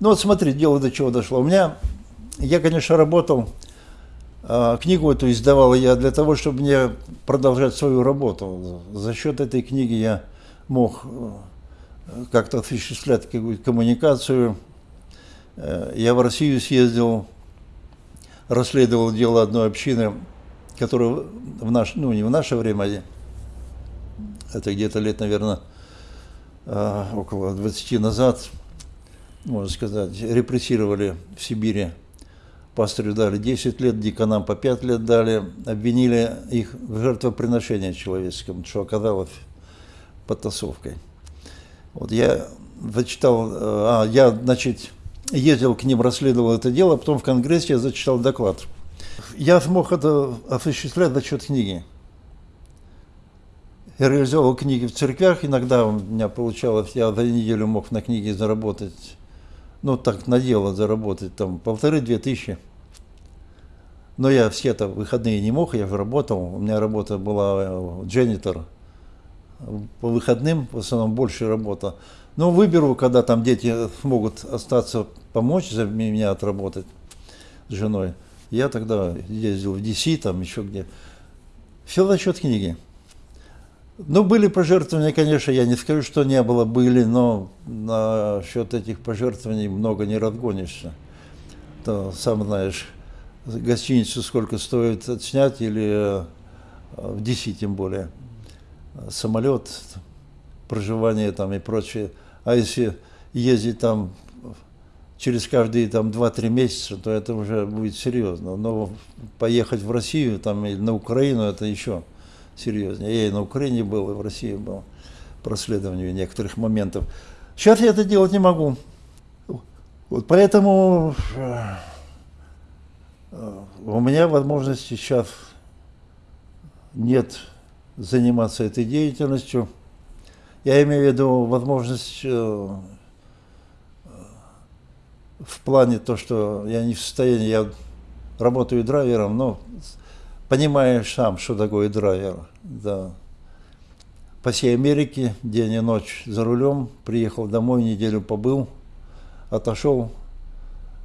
Ну вот смотри, дело до чего дошло. У меня, я, конечно, работал, а, книгу эту издавал я для того, чтобы мне продолжать свою работу. За счет этой книги я мог э, как-то осуществлять какую-то коммуникацию. Э, я в Россию съездил, расследовал дело одной общины, которая в наш, ну не в наше время, это где-то лет, наверное, э, около 20 назад, можно сказать, репрессировали в Сибири. Пастырю дали 10 лет, диканам по 5 лет дали, обвинили их в жертвоприношении человеческом, что оказалось подтасовкой. Вот я зачитал, а, я, значит, ездил к ним, расследовал это дело, потом в Конгрессе я зачитал доклад. Я смог это осуществлять за счет книги. Я реализовал книги в церквях, иногда у меня получалось, я за неделю мог на книге заработать, ну так на дело заработать, там полторы-две тысячи. Но я все-то выходные не мог, я же работал, у меня работа была э, дженитор, по выходным в основном больше работа. Но выберу, когда там дети смогут остаться, помочь за меня отработать с женой. Я тогда ездил в DC, там еще где. Все за счет книги. Ну, были пожертвования, конечно, я не скажу, что не было, были, но на счет этих пожертвований много не разгонишься. То, сам знаешь, гостиницу сколько стоит отснять, или э, в DC тем более самолет, проживание там и прочее. А если ездить там через каждые там 2-3 месяца, то это уже будет серьезно. Но поехать в Россию там, или на Украину, это еще серьезнее. Я и на Украине был, и в России был по расследованию некоторых моментов. Сейчас я это делать не могу. Вот поэтому э, у меня возможности сейчас нет заниматься этой деятельностью. Я имею в виду возможность э, в плане то, что я не в состоянии, я работаю драйвером, но понимаешь сам, что такое драйвер. Да. По всей Америке день и ночь за рулем, приехал домой, неделю побыл, отошел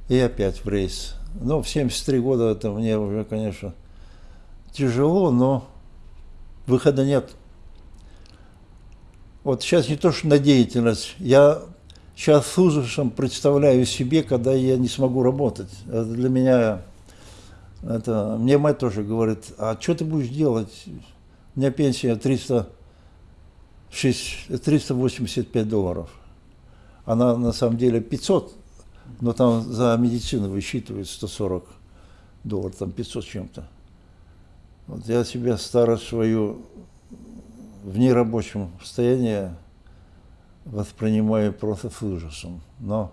и опять в рейс. Ну, в 73 года это мне уже, конечно, тяжело, но выхода нет. Вот сейчас не то, что на деятельность, я сейчас с ужасом представляю себе, когда я не смогу работать. Это для меня, это, мне мать тоже говорит, а что ты будешь делать? У меня пенсия 300, 385 долларов. Она на самом деле 500, но там за медицину высчитывают 140 долларов, там 500 с чем-то. Вот я себя старость свою в нерабочем состоянии воспринимаю просто с ужасом. Но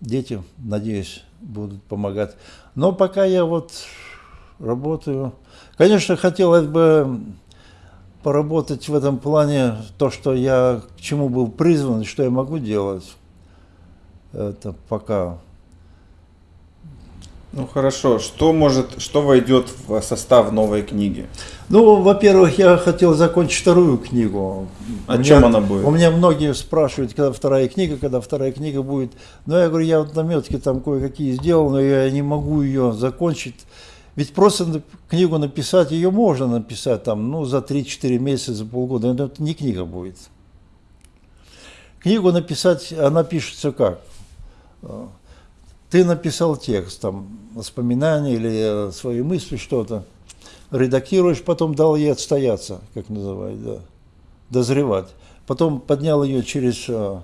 дети, надеюсь, будут помогать. Но пока я вот работаю, конечно, хотелось бы поработать в этом плане, то, что я к чему был призван, что я могу делать. Это пока ну хорошо, что может, что войдет в состав новой книги? Ну, во-первых, я хотел закончить вторую книгу. О у чем меня, она будет? У меня многие спрашивают, когда вторая книга, когда вторая книга будет. Но я говорю, я вот наметки там кое-какие сделал, но я не могу ее закончить. Ведь просто книгу написать, ее можно написать там, ну, за 3-4 месяца, за полгода, но это не книга будет. Книгу написать, она пишется как? Ты написал текст, там, воспоминания или свои мысли, что-то, редактируешь, потом дал ей отстояться, как называют, да, дозревать. Потом поднял ее через а,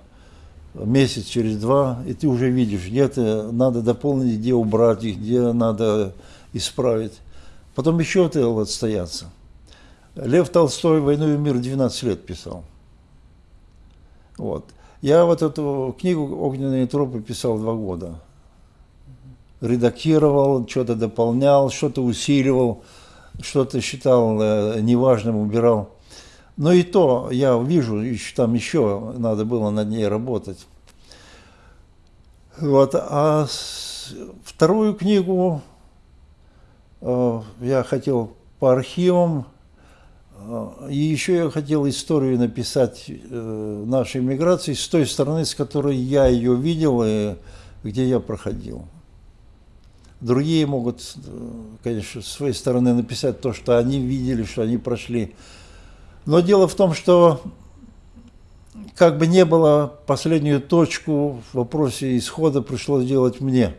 месяц, через два, и ты уже видишь, где то надо дополнить, где убрать где надо исправить. Потом еще ты отстояться. Лев Толстой «Войну и мир» 12 лет писал. Вот. Я вот эту книгу «Огненные тропы» писал два года редактировал, что-то дополнял, что-то усиливал, что-то считал э, неважным, убирал. Но и то я вижу, там еще надо было над ней работать. Вот, а вторую книгу э, я хотел по архивам, А, И еще я хотел историю написать э, нашей миграции с той стороны, с которой я ее видел и где я проходил. Другие могут, э, конечно, с своей стороны написать то, что они видели, что они прошли. Но дело в том, что как бы не было, последнюю точку в вопросе исхода пришлось делать мне.